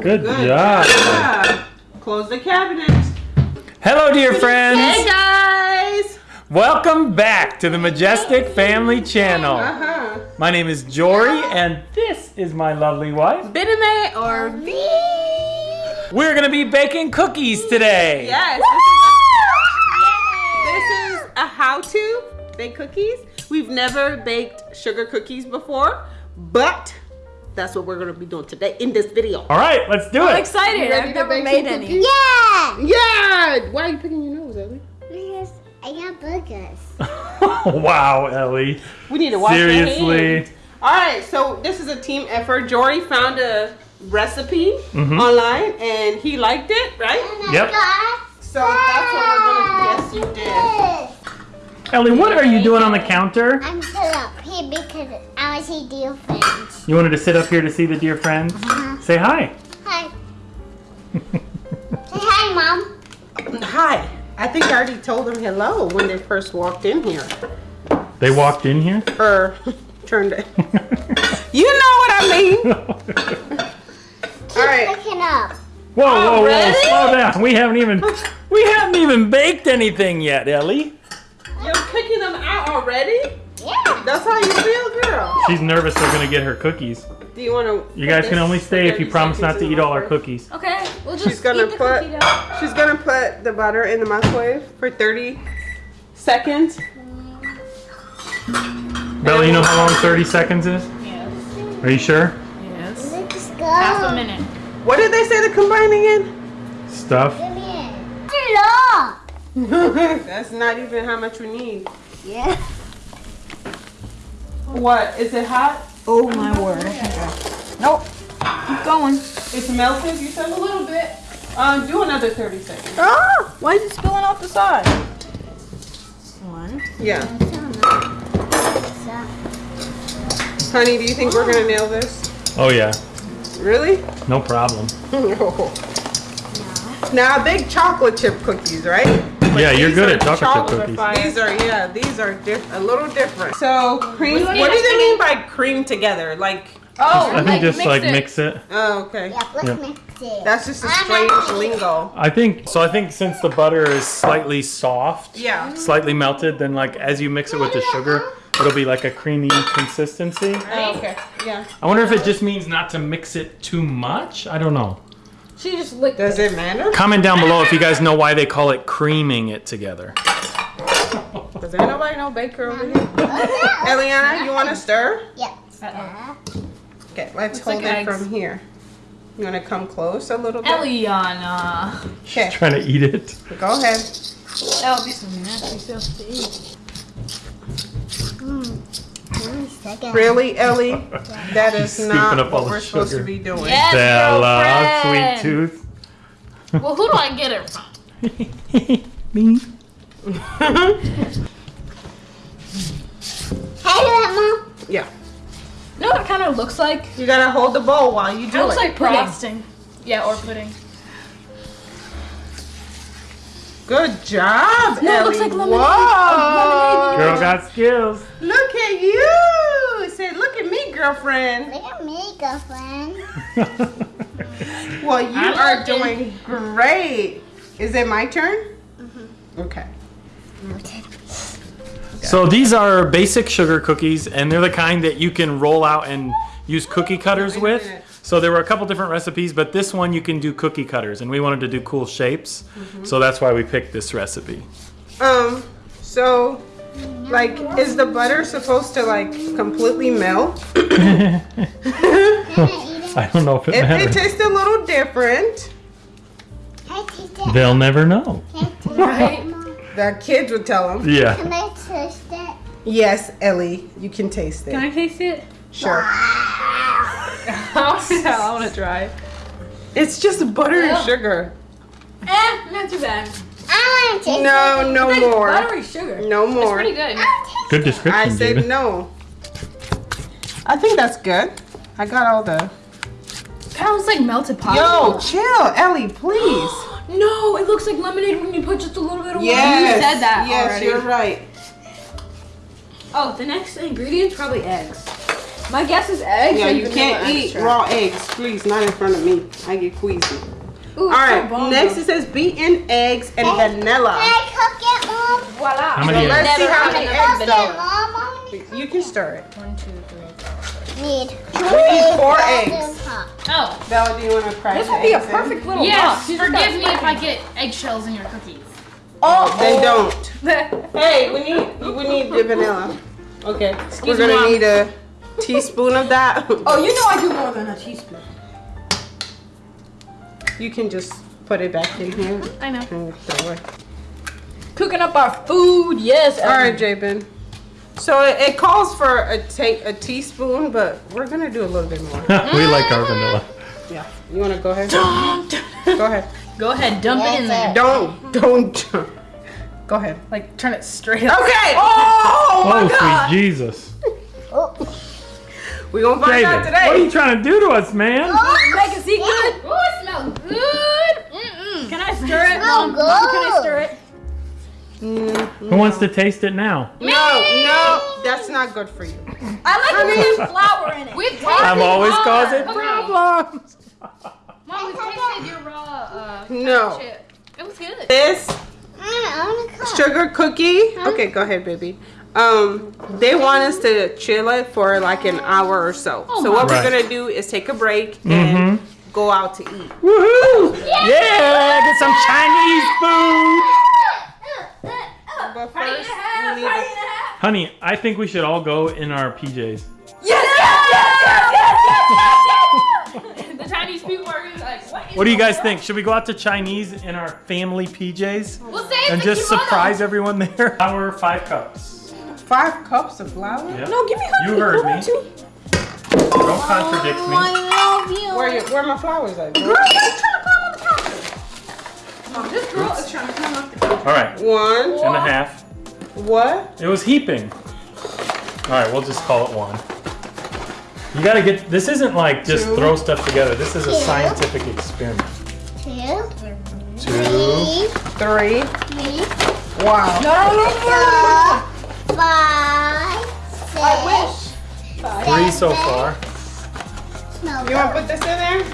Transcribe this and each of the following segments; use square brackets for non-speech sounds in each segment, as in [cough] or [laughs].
Good, Good job. job. Close the cabinet. Hello, dear friends. Hey guys. Welcome back to the Majestic Family Channel. Uh-huh. My name is Jory, and this is my lovely wife. Biname or V. We're gonna be baking cookies today. Yes. This is, this is a how-to bake cookies. We've never baked sugar cookies before, but that's what we're gonna be doing today in this video. All right, let's do it. I'm excited. ready I've to never bake made any. cookies? Yeah! Yeah. Why are you picking your nose, Ellie? Because I got burgers. [laughs] wow, Ellie. We need to wash your hands. Seriously. All right, so this is a team effort. Jory found a recipe Mhm. online and he liked it, right? Yep. So that's what we're gonna guess you did. This. Ellie, what are you doing on the counter? I'm still up here because I want to see dear friends. You wanted to sit up here to see the dear friends? Uh-huh. Say hi. Hi. Say hi, Mom. Hi. I think I already told them hello when they first walked in here. They walked in here. Or [laughs] turned it. You know what I mean. [laughs] Keep All right. looking up. Whoa, whoa, whoa! Oh, already? Slow down. We haven't even we haven't even baked anything yet, Ellie. You're picking them out already? Yeah. That's how you feel, girl. She's nervous they're gonna get her cookies. Do you want to? You guys can only stay if you promise not to eat all our cookies. Okay, we'll just She's gonna eat the put cookie dough. she's gonna put the butter in the microwave for 30 seconds. Bella, you know how long 30 seconds is? Yes. Are you sure? Yes. Let's go. Half a minute. What did they say to combine again? Stuff. Come here. Hello. [laughs] That's not even how much we need. Yeah. What? Is it hot? Oh my word. Nope. Keep going. It's melted, you said? A little bit. Um, do another 30 seconds. Ah! Why is it spilling off the side? One. Yeah. Honey, do you think we're gonna nail this? Oh yeah, Really? no problem. [laughs] no. Now, big chocolate chip cookies, right? Yeah, you're good at chocolate chip cookies. These are, yeah, these are diff- a little different. So, cream, What do what do they mean by cream together? Like, Oh, I think just mix like it. mix it. oh, okay. yeah, let's Yep. mix it. That's just a I'm strange not- lingo. I think so. I think since the butter is slightly soft, Yeah. slightly melted, then like as you mix it with the sugar, it'll be like a creamy consistency. Oh, okay. Yeah. I wonder if it just means not to mix it too much. I don't know. She just licked Does it. it matter? Comment down below if you guys know why they call it creaming it together. Does ain't nobody know baker over here? Eliana, you want to stir? Yeah. Uh-oh. Okay, let's Looks like hold it eggs. from here. You want to come close a little bit? Eliana. Okay, Trying to eat it. go ahead. That would be some nasty stuff to eat. Really, Ellie? [laughs] That is Scooping not up all what the we're supposed to sugar. be doing. Yes, Bella, girlfriend. sweet tooth. Well, who do I get it from? [laughs] Me. Hey, look, Mom. Yeah. You know what it kind of looks like? You gotta hold the bowl while you do It do looks like frosting. Yeah, or pudding. Good job, No, it Ellie. looks like lemonade. Whoa. Girl got skills. Look at you. Say, look at me, girlfriend. Look at me, girlfriend. [laughs] Well, you I'm are looking. doing great. Is it my turn? Okay. so these are basic sugar cookies, and they're the kind that you can roll out and use cookie cutters Wait with. So there were a couple different recipes, but this one you can do cookie cutters, and we wanted to do cool shapes, Mm-hmm. so that's why we picked this recipe. Um, so, like, is the butter supposed to, like, completely melt? I eat it? I don't know if it It, it matters. tastes a little different. Can I [laughs] taste it? They'll never know. Can I taste Right. The kids would tell them. Yeah. Can I taste it? Yes, Ellie, you can taste it. Can I taste it? Sure. [laughs] [laughs] I want to try. It's just butter and sugar. Eh, not too bad. I want to taste No, it. no Like more. Buttery sugar. No It's more. pretty good. I want taste Good I description, said David. no. I think that's good. I got all the. Kind of looks like melted Yo, chill, Ellie, please. [gasps] no, it looks like lemonade when you put just a little bit of water. Yes. You said that Yes, already. you're right. Oh, the next ingredient's probably eggs. My guess is eggs. Yeah, you can't eat extract. raw eggs. Please, not in front of me. I get queasy. Ooh, All right, so next it says beaten eggs and Can vanilla. I cook it, Mom? Voila. How many So let's see how many eggs Cook it, though. Mom. You can stir it. One, two, three, four. need We need four golden eggs. Oh, Bella, do you want to crack This would be a eggs in? perfect little yes. box. You just Forgive me if I get eggshells in your cookies. Oh, Then don't. don't. [laughs] Hey, we need we need the vanilla. Okay, Excuse we're gonna Mom. need a teaspoon of that. oh, you know I do more than a teaspoon. You can just put it back in here I know. and throw it. Cooking up our food, yes. All right, Jabin. So it, it calls for a take a teaspoon, but we're gonna do a little bit more. [laughs] we like our vanilla. Yeah. You wanna go ahead? go ahead. Go ahead, dump it in there. Don't don't. Go ahead. Like turn it straight up. Okay. Oh my Oh, god. sweet Jesus. We gonna find out David, what are you trying to do to us, man? Make it see good. Ooh, it smells good. Mm-mm. Can I stir it, Smell Mom? Mom, can I stir it? Who wants to taste it now? No, no, that's not good for you. I like it with flour in it. We've I'm always raw causing cookie. problems. Mom, we tasted your raw uh, No. chip. It was good. This I want to cook. sugar cookie. Okay, go ahead, baby. Um, they want us to chill it for like an hour or so. Oh, so what Right. we're gonna do is take a break and go out to eat. Woohoo! Yeah, get some Chinese food. But first, we need to- Honey, I think we should all go in our PJs. Yes, yes, yes, yes, yes, yes, yes. [laughs] The Chinese people are gonna like, what is What do you guys going think? Should we go out to Chinese in our family PJs? We'll and just surprise everyone there? [laughs] Our five cups. five cups of flour. Yep. No, give me honey. You heard me. Don't contradict me. Oh, I love you. Where you, where my flowers at? girl? Girl, you're trying to climb on the counter. Mom, this girl is trying to climb up the counter. All right, One. and a half. What? It was heaping. All right, we'll just call it one. You gotta get, this isn't like just Two. throw stuff together. This is a scientific experiment. Two, Two. three, Three. three, Wow. No, no, no, no. four, five, six, I wish. Three so far. No, You want to put this in there?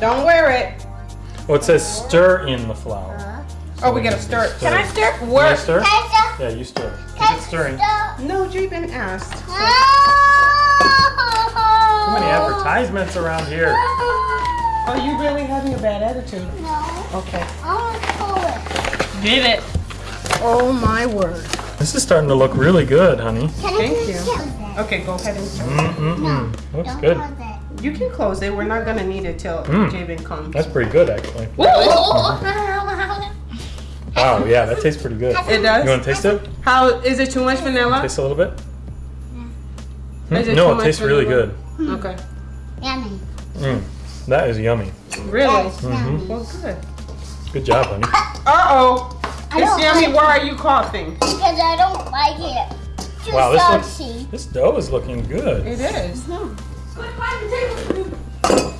Don't wear it. Well, it says stir in the flour. Oh, we gotta stir it. Can I stir? You Where? wanna stir? Yeah, you stir. Keep Taste it stirring. the- No, Jabin asked. [laughs] Too many advertisements around here. [laughs] Are you really having a bad attitude? No, Okay. I want to pull it. Did it. Oh my word. This is starting to look really good, honey. Can Thank you. just close it? Okay, go ahead and stir. Mm-mm-mm. Looks Don't good. close it. You can close it. We're not gonna need it till Mm. Jabin comes. That's pretty good, actually. Wow, yeah, that [laughs] tastes pretty good. It does. You want to taste it? How is it too much vanilla? Taste a little bit? Hmm? Is it No, too it much tastes really vanilla? good. Okay. Yummy. Mm, that is yummy. Really? That's yummy. Well, good. Good job, honey. Uh oh. I It's yummy. like Why are you coughing? Because I don't like it. Too Wow, this looks- This dough is looking good. It is. Quit climbing the table.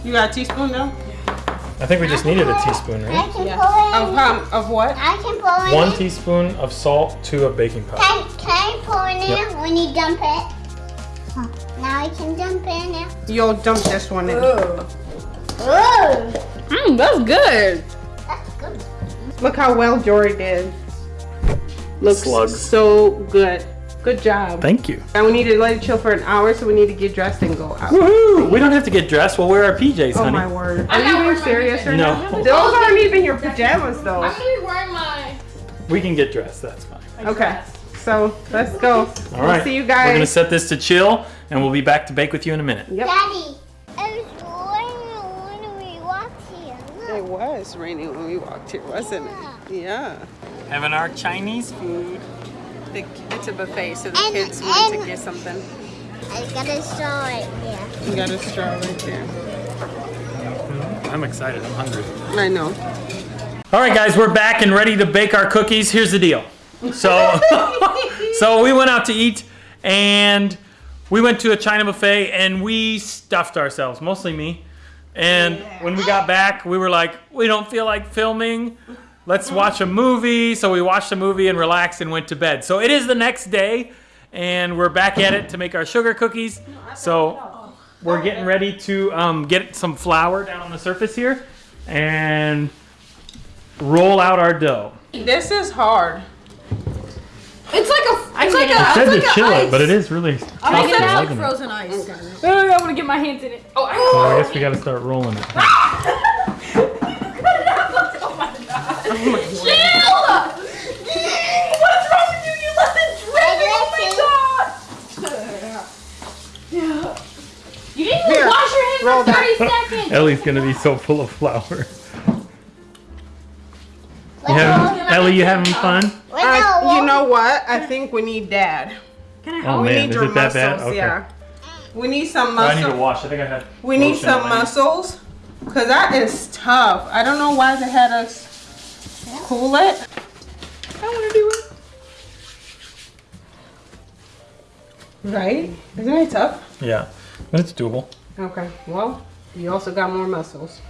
You got a teaspoon now? I think we just needed a teaspoon, I right? can Yeah. pull it Of um, of what? I can pull it One teaspoon of salt, to a baking powder. Can, can I pull it in Yep. when you dump it? Huh. Now I can dump it in there. You'll dump this one in. Ugh. Ooh, Mm, that's good. that's good. Look how well Jory did. Looks Slugs. so good. Good job. Thank you. And we need to let it chill for an hour, so we need to get dressed and go out. Woohoo! We don't have to get dressed. We'll wear our PJs, Oh honey. my word. Are you being serious PJs. right No. now? Those aren't even your pajamas though. I'm gonna be wearing my. We can get dressed. That's fine. Okay. So let's go. All We'll right. see you guys. We're gonna set this to chill, and we'll be back to bake with you in a minute. Yep. Daddy, it was raining when we walked here. It was raining when we walked here, wasn't it? Yeah. Having our Chinese food. The, it's a buffet, so the And- kids want to get something. I got a straw right there. You got a straw right there. I'm excited. I'm hungry. I know. All right, guys, we're back and ready to bake our cookies. Here's the deal. So, [laughs] so we went out to eat, and we went to a China buffet, and we stuffed ourselves, mostly me. And when we got back, we were like, we don't feel like filming. Let's watch a movie. So we watched a movie and relaxed and went to bed. So it is the next day, and we're back at it to make our sugar cookies. So we're getting ready to um, get some flour down on the surface here and roll out our dough. This is hard. It's like a. It's like It a. said It's to like chill a it, but it is really. I'm make it to out lug like in it. frozen ice. Oh, I want to get my hands in it. Oh, I So I guess we gotta start rolling it. [laughs] Oh my god. What's wrong with you? You let it drip. Oh my god. You didn't even Here, wash your hands roll for that. 30 seconds. Ellie's gonna be so full of flour. You Let's having. Ellie, you having fun? I, you know what? I think we need dad. Oh we man, need is your it that bad? muscles, Okay. yeah. We need some Oh, I need to wash. I think I had. We need some my hands. muscles. Cause that is tough. I don't know why they had us cool it. I wanna do it. Right? Isn't it tough? Yeah, but it's doable. Okay. Well, you also got more muscles.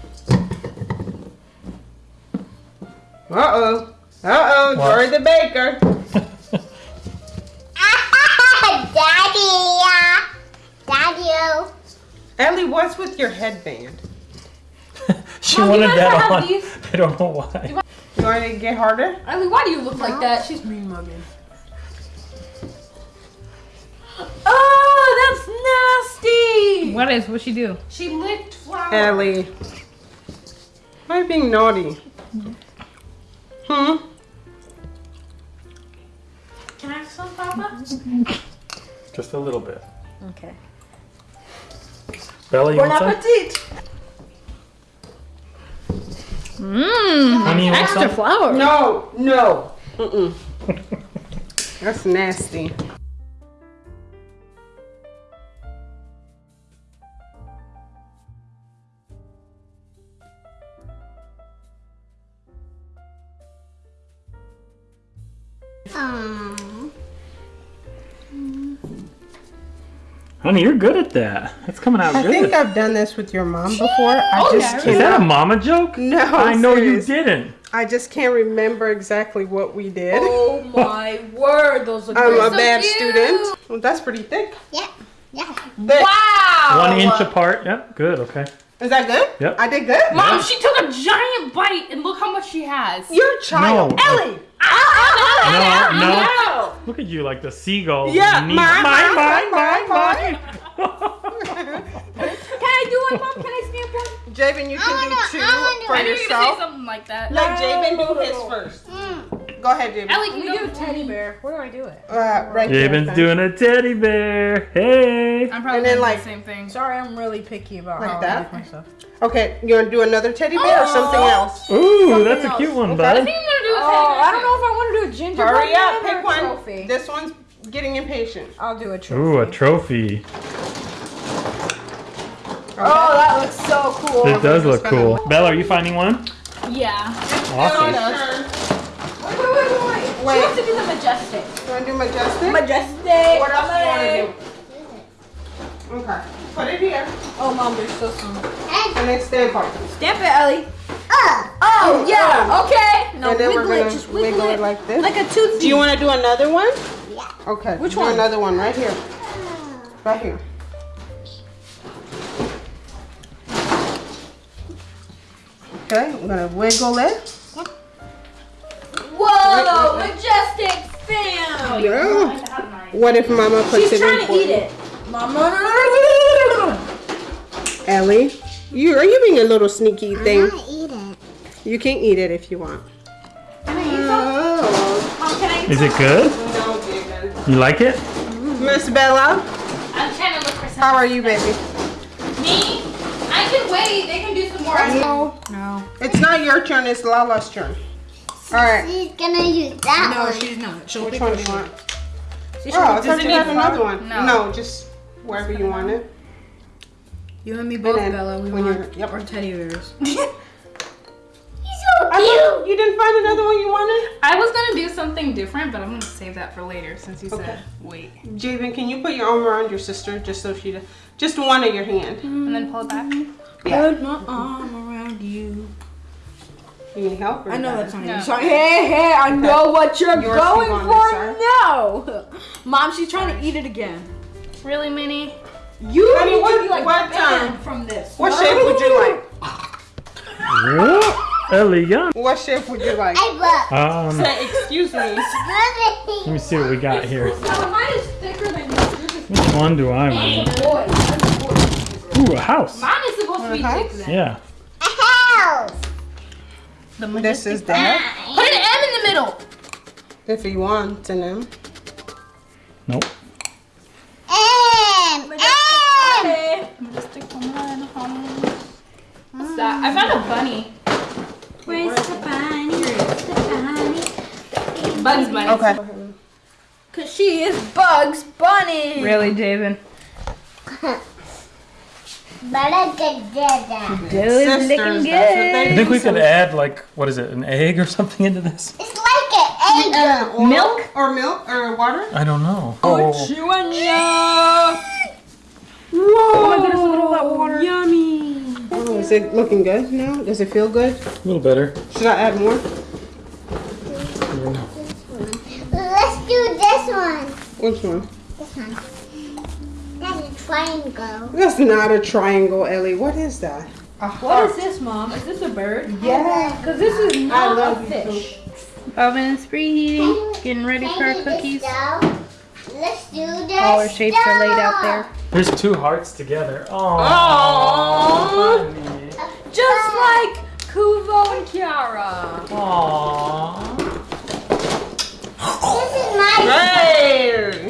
Uh oh. Uh oh. What? Jory the baker. [laughs] Daddy. uh, Daddy. Ellie, what's with your headband? [laughs] she Mom, wanted that on. these? [laughs] I don't know why. You want to get harder? Ellie, why do you look like that? She's mean mugging. Oh, that's nasty. What is? What'd she do? She licked flour. Ellie. Why are you being naughty? Hmm? Can I have some, Papa? Just a little bit. Okay. Bella, you Bon want some? appetit. Mmm. Honey, you Extra some? flour. No, no. Mm-mm. [laughs] That's nasty. Aw. Honey, you're good at that. That's coming out I good. think I've done this with your mom before. I oh, just Is that a can't. mama joke? No, I know serious. you didn't. I just can't remember exactly what we did. Oh my word, those look I'm a so bad cute. student. Well, that's pretty thick. Yeah. Yeah. Thick. Wow. One inch apart. Yep, good. Okay. Is that good? Yep. I did good. Mom, she took a giant bite and look how much she has. You're a child. No. Ellie. Ah, ah, ah, no, no. No. Look at you, like the seagull. Yeah, Neat. mine, mine, mine, mine, mine, [laughs] Can I do one, Mom? Can I stamp one? Javen, you I can wanna- do two I wanna do for I knew you were gonna say yourself. something like that. Let Javen do his first. Mm. Go ahead, Javen. Ellie, can We do do a teddy bear. Where do I do it? Uh, right there. Javen's doing a teddy bear. Hey. I'm probably And then, doing like- the same thing. Sorry, I'm really picky about Like how that? I make myself. Okay, you want to do another teddy bear or something Oh. else? Ooh, that's a cute one, Okay. I bud. think I'm gonna do a Oh, teddy bear I don't know if I want to do a gingerbread Hurry up, man or pick a one. trophy. This one's getting impatient. I'll do a trophy. Ooh, a trophy. Oh, that looks so cool. It does look cool. Bella, are you finding one? Yeah. Awesome. Wait, wait, wait, wait. She Wait, wants to do the majestic. you want to do majestic? Majestic. What else do you want to do? Okay, put it here Oh, mom, there's still some. and then stand part. Stamp it, Ellie. Uh. Oh. Oh, yeah. Okay. Now and then wiggle we're it. gonna Just wiggle, wiggle it like this. Like a tootsie. do you want to do another one? Yeah. Okay. Which do one? Another one right here. Right here. Okay, I'm gonna wiggle it. Fam. Yeah. What if Mama puts She's it trying in to for eat it. Mama. Ellie, you are you being a little sneaky I thing? want to eat it. You can eat it if you want. Can I eat some? Mom, can I eat Is some? it good? No, David. You like it? Miss Bella, I'm trying to look for something. how are you, baby? Me? I can wait. They can do some more. No, No. it's not your turn. It's Lala's turn. All right. She's gonna use that No, one. she's not. She'll Which pick one what do you want? See, Oh, I thought you had another one. No. No, just wherever you want it. You and me both, then Bella. We when want you're- yep. our teddy bears. [laughs] He's so I cute. you didn't find another one you wanted? I was gonna do something different, but I'm gonna save that for later since you Okay. said wait. Javen, can you put your arm around your sister just so she, just one of your hand? And then pull it back. Yeah. Put my arm around you. You need help? or I know you that's not No. your song. Hey, hey, I know what you're Yours going for this now. [laughs] Mom, she's trying to eat it again. Really, Minnie? You Honey, need what- to be like what, banned um, from this. What shape would you like? Elegant. What shape would you like? I look. Um, Say, excuse me. Let me see what we got here. Mine is thicker than yours. Yours Which one do I want? boy. Mine's boy. Ooh, a house. Mine is supposed to be thick then. Yeah. House. This is that. Put an M in the middle. If you want to know. Nope. M. M. What's that? I found a bunny. Where's the bunny? Where's the bunny? Bugs Bunny. Okay. Cause she is Bugs Bunny. Really, David? [laughs] But I did that. Dude's looking Sisters, that's what good. I think we could add like what is it, an egg or [laughs] something into this? It's like an egg. Uh, oil Milk? or milk or water? I don't know. Oh, Oh my goodness, look at all that water. Yummy. Oh, is it looking good now? Does it feel good? a little better. Should I add more? Let's do this one. Which one? This one. That's triangle. That's not a triangle, Ellie. What is that? A What this, Mom? Is this a bird? Yeah. Cause this is I not love a you. fish. Oven is preheating. Getting ready for our Can I do this cookies. Let's do this. All our shapes are laid out there. There's two hearts together. Oh. Just uh, like Kovu and Kiara. Aww. This is my. Hey!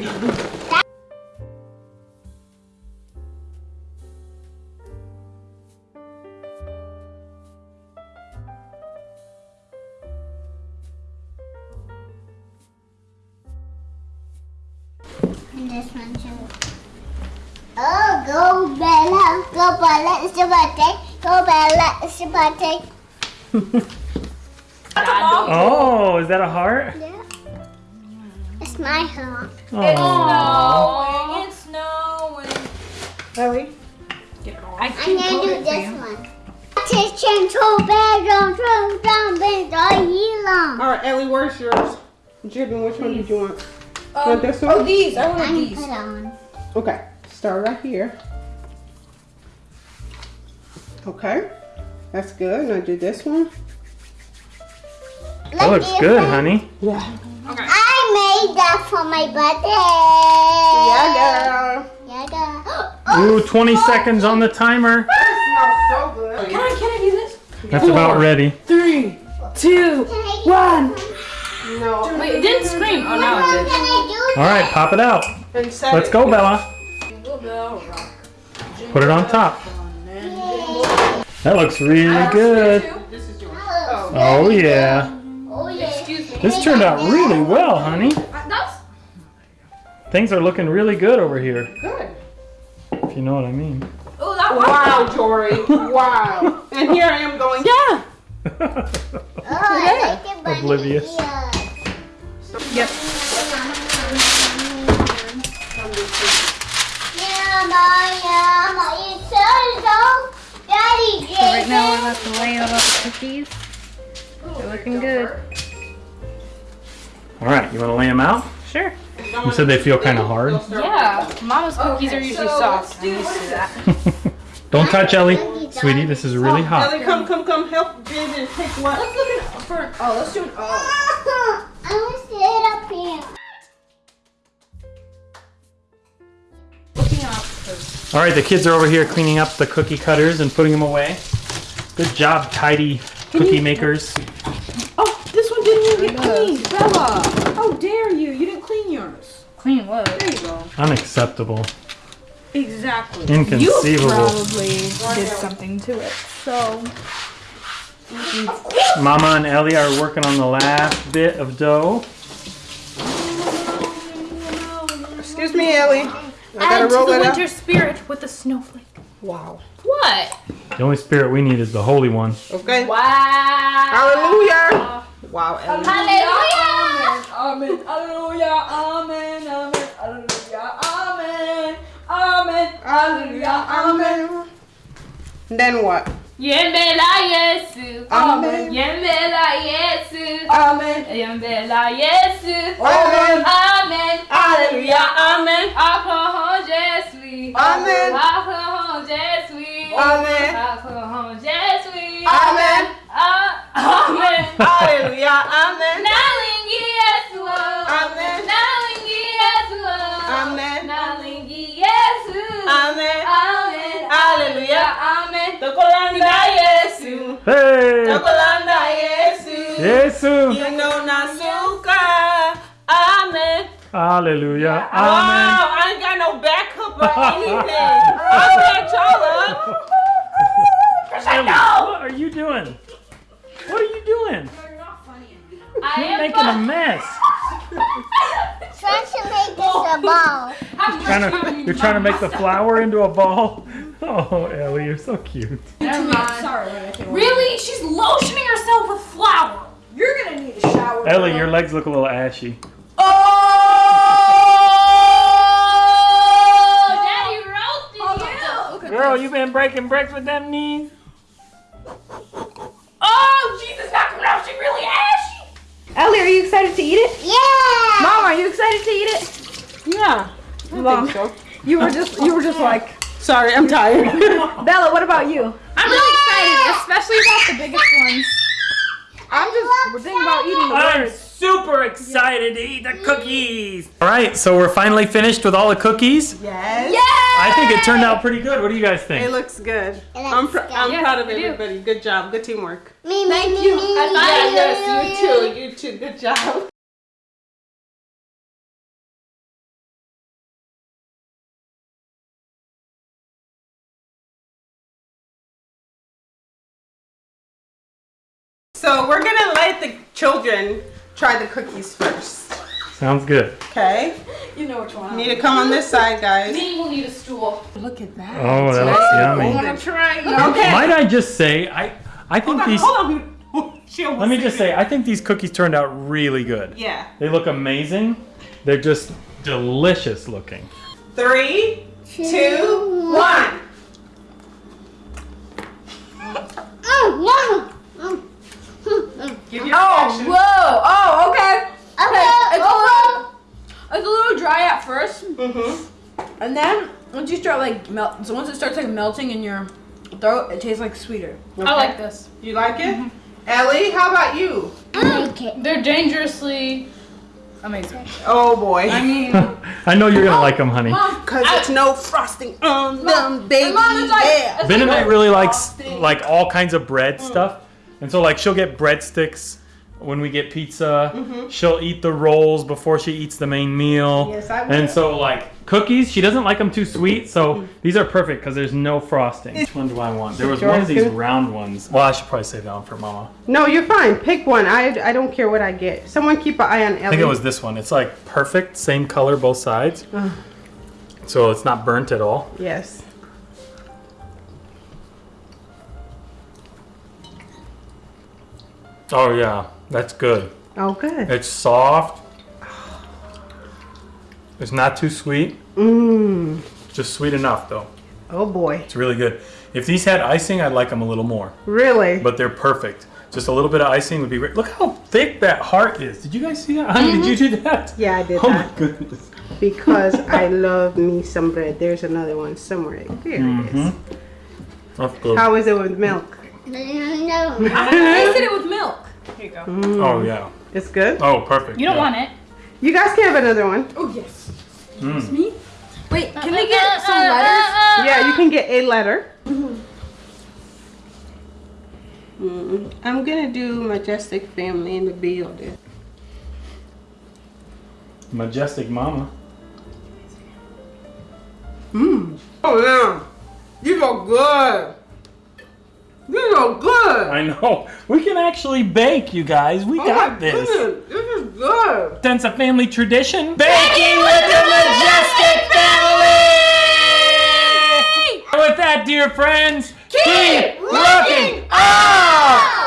And this one too. Oh, go Bella, go Bella, it's your birthday. Go Bella, it's your birthday. Oh, is that a heart? Yeah. It's my heart. Oh. It's snowing. Ellie? I I'm can gonna do it for this you. one. Teaching to bedroom, room, down, bed, all year long. All right, Ellie, where's yours? Jibin, which one did you want? Um, Want this oh, one? these. I I want can these. put on. Okay, start right here. Okay, that's good. Now do this one. That looks good, honey. Yeah. I made that for my birthday. Yeah, girl. Yeah, girl. [gasps] Ooh, 20 seconds on the timer. That smells so good. Can I, can I do this? That's about ready. Three, two, Can I do one. No. Wait, it didn't scream. Oh, now it did. All right, pop it out. Let's go. Bella. Put it on top. That looks really good. This is yours. Oh, yeah. Oh, yeah. Excuse me. This turned out really well, honey. Uh, that's Things are looking really good over here, Good. if you know what I mean. oh that was Wow, Jory. [laughs] Wow. And here I am going, yeah. Oh, I like it bunny Oblivious. Ears. Yep. Yumma, yumma, it's so so. Daddy, So right now we're about to lay out all the cookies. They're looking good. All right, you want to lay them out? Sure. You said they feel kind of hard. Yeah, Mama's cookies are usually soft. I'm used to that. [laughs] Don't touch Ellie. Sweetie, this is really oh, hot. Ellie, come, come, come. Help Jibin take what? Let's look at for. Oh, let's do. Oh. [laughs] I want to sit up here. Looking up. All right, the kids are over here cleaning up the cookie cutters and putting them away. Good job, tidy cookie makers. Oh, this one didn't even get cleaned, Bella. How dare you? You didn't clean yours. Clean what? There you go. Unacceptable. Exactly. Inconceivable. You Probably did something to it. So Mama and Ellie are working on the last bit of dough. Excuse me, Ellie. I gotta add to the it up. winter spirit with a snowflake. Wow. What? The only spirit we need is the holy one. Okay. Wow. Hallelujah. Wow, Ellie. Hallelujah. Amen. Hallelujah. Amen. Amen. Hallelujah. Amen. Amen. Hallelujah. Amen. Then what? Yembela Yesu. Amen. Yembela Yesu. Amen. Yembela Yesu. Amen. Amen. Alleluia, Amen. Alcohol Jesu. Amen. Alcohol Jesu. Amen. Alcohol Jesu. Amen. Amen. Amen. Natsu. You know Natsuka. Amen. Hallelujah. Amen. Oh, I ain't got no backup or [laughs] anything. I'll back y'all up. Ellie, what are you doing? What are you doing? You're making a mess. [laughs] trying to make this a oh. ball. You're trying, to, you're trying to make the flower into a ball? [laughs] Oh, Ellie, you're so cute. Never mind. Sorry. Really? She's lotioning herself with flour. You're gonna need a shower. Ellie, girl. your legs look a little ashy. Oh, Daddy roasted oh, you. Look Girl, this. you been breaking bricks with them knees? Oh, Jesus, not coming out. She really ashy. Ellie, are you excited to eat it? Yeah. Mom, are you excited to eat it? Yeah. I Mom. think so. You were just you were just like Sorry, I'm tired. [laughs] Bella. What about you? I'm really excited, especially about the biggest ones. I'm just thinking about eating the I'm words. super excited to eat the cookies. All right, so we're finally finished with all the cookies. yes. I think it turned out pretty good. What do you guys It think? looks good. looks I'm, pr- good. I'm Yes, proud of I everybody. Good job. Good teamwork. Me, me, Thank me, you. me, I me, me, yes, you too. You too. Good job. So we're gonna let the children try the cookies first. Sounds good. Okay? You know which one. You need to come on this side, guys. Me will need a stool. Look at that. Oh, that looks yummy. I'm trying. Okay. Might I just say, I I think Hold on, these. hold on. [laughs] She Let me just it. say, I think these cookies turned out really good. Yeah. They look amazing. They're just delicious looking. Three, two, one. Mm, mm, mm. Give your Oh, reaction. whoa. Oh, okay. Okay, It's a little, it's a little dry at first, Mhm. and then once you start like melt, so once it starts like melting in your throat, it tastes like sweeter. I like this. You like it? Ellie, how about you? I like it. They're dangerously amazing. Oh boy. I mean, [laughs] I know you're gonna like them, honey. Cause I- it's no frosting on them, baby. Mom, it's like, yeah. it's like Benedict a- really likes frosting. like all kinds of bread stuff, and so like she'll get breadsticks when we get pizza. Mm-hmm. She'll eat the rolls before she eats the main meal. Yes, I will. And so like cookies, she doesn't like them too sweet, so mm-hmm. these are perfect because there's no frosting. Which one do I want? There was one of these round ones. Well, I should probably save that one for Mama. No, you're fine. Pick one. I I don't care what I get. Someone keep an eye on Ellie. I think it was this one. It's like perfect, same color both sides. So it's not burnt at all. Yes. Oh yeah, that's good. Oh, good. It's soft. It's not too sweet. Mmm. Just sweet enough though. Oh boy. It's really good. If these had icing, I'd like them a little more. Really? But they're perfect. Just a little bit of icing would be great. Look how thick that heart is. Did you guys see that? Honey, did you mm-hmm. do that? yeah, I did Oh that my goodness. because [laughs] I love me some bread. There's another one somewhere. There it is. Mm-hmm. That's good. How is it with milk? No, no. [laughs] I tasted it with milk. Here you go. Oh yeah. It's good. Oh perfect. You don't yeah. want it. You guys can have another one. Oh yes. Mm. Me? Wait, can we get some letters? Yeah, you can get a letter. Mm, I'm gonna do majestic family in the building. Majestic Mama. Mmm. Oh yeah. You are good. These are good. I know. We can actually bake, you guys. We Oh got my this. goodness, This is good. Sense a family tradition. Baking with the Majestic family! With that, dear friends, keep looking up!